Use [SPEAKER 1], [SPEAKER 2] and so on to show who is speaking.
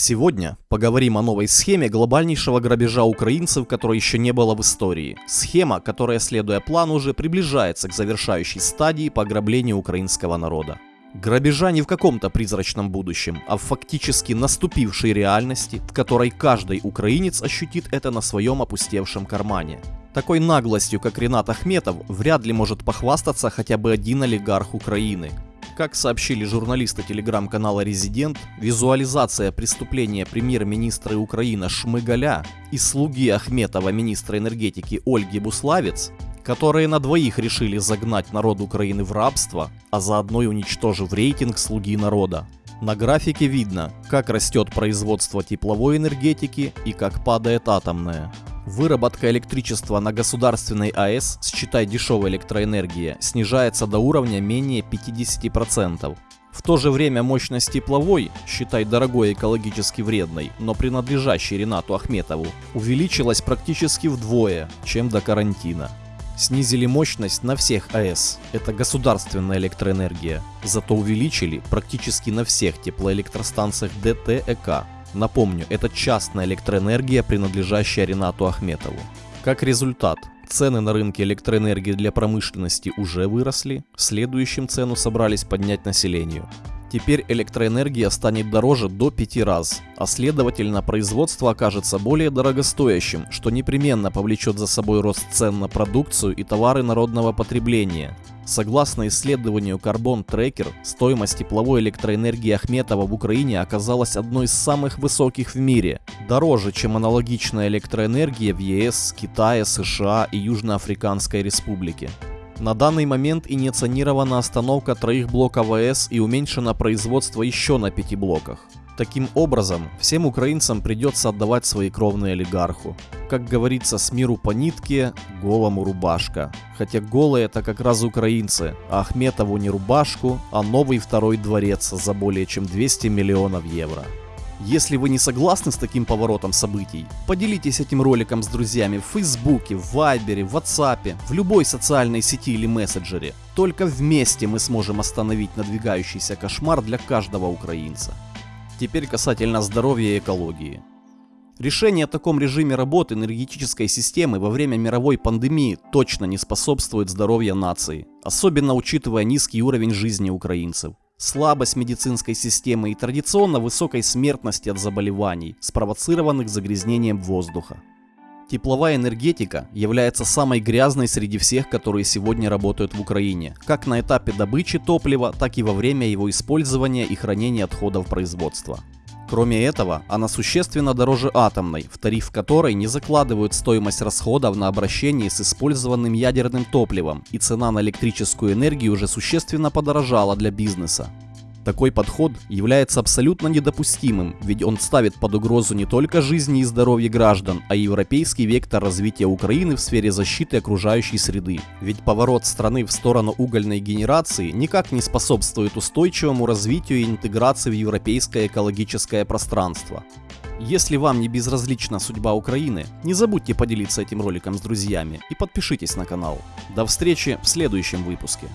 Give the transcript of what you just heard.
[SPEAKER 1] Сегодня поговорим о новой схеме глобальнейшего грабежа украинцев, которой еще не было в истории. Схема, которая, следуя плану, уже приближается к завершающей стадии по ограблению украинского народа. Грабежа не в каком-то призрачном будущем, а в фактически наступившей реальности, в которой каждый украинец ощутит это на своем опустевшем кармане. Такой наглостью, как Ренат Ахметов, вряд ли может похвастаться хотя бы один олигарх Украины. Как сообщили журналисты телеграм-канала «Резидент», визуализация преступления премьер-министра Украины Шмыгаля и слуги Ахметова министра энергетики Ольги Буславец, которые на двоих решили загнать народ Украины в рабство, а заодно и уничтожив рейтинг слуги народа. На графике видно, как растет производство тепловой энергетики и как падает атомная. Выработка электричества на государственной АЭС, считай дешевая электроэнергия, снижается до уровня менее 50%. В то же время мощность тепловой, считай дорогой экологически вредной, но принадлежащей Ренату Ахметову, увеличилась практически вдвое, чем до карантина. Снизили мощность на всех АЭС, это государственная электроэнергия, зато увеличили практически на всех теплоэлектростанциях ДТЭК, Напомню, это частная электроэнергия, принадлежащая Ренату Ахметову. Как результат, цены на рынке электроэнергии для промышленности уже выросли, следующим цену собрались поднять населению. Теперь электроэнергия станет дороже до 5 раз, а следовательно производство окажется более дорогостоящим, что непременно повлечет за собой рост цен на продукцию и товары народного потребления. Согласно исследованию Carbon Tracker, стоимость тепловой электроэнергии Ахметова в Украине оказалась одной из самых высоких в мире, дороже, чем аналогичная электроэнергия в ЕС, Китае, США и Южноафриканской Республике. На данный момент инициирована остановка троих блоков АЭС и уменьшено производство еще на пяти блоках. Таким образом, всем украинцам придется отдавать свои кровные олигарху. Как говорится, с миру по нитке, голому рубашка. Хотя голые это как раз украинцы, а Ахметову не рубашку, а новый второй дворец за более чем 200 миллионов евро. Если вы не согласны с таким поворотом событий, поделитесь этим роликом с друзьями в Фейсбуке, в Вайбере, в Ватсапе, в любой социальной сети или мессенджере. Только вместе мы сможем остановить надвигающийся кошмар для каждого украинца. Теперь касательно здоровья и экологии. Решение о таком режиме работы энергетической системы во время мировой пандемии точно не способствует здоровью нации, особенно учитывая низкий уровень жизни украинцев слабость медицинской системы и традиционно высокой смертности от заболеваний, спровоцированных загрязнением воздуха. Тепловая энергетика является самой грязной среди всех, которые сегодня работают в Украине, как на этапе добычи топлива, так и во время его использования и хранения отходов производства. Кроме этого, она существенно дороже атомной, в тариф которой не закладывают стоимость расходов на обращение с использованным ядерным топливом, и цена на электрическую энергию уже существенно подорожала для бизнеса. Такой подход является абсолютно недопустимым, ведь он ставит под угрозу не только жизни и здоровье граждан, а и европейский вектор развития Украины в сфере защиты окружающей среды. Ведь поворот страны в сторону угольной генерации никак не способствует устойчивому развитию и интеграции в европейское экологическое пространство. Если вам не безразлична судьба Украины, не забудьте поделиться этим роликом с друзьями и подпишитесь на канал. До встречи в следующем выпуске.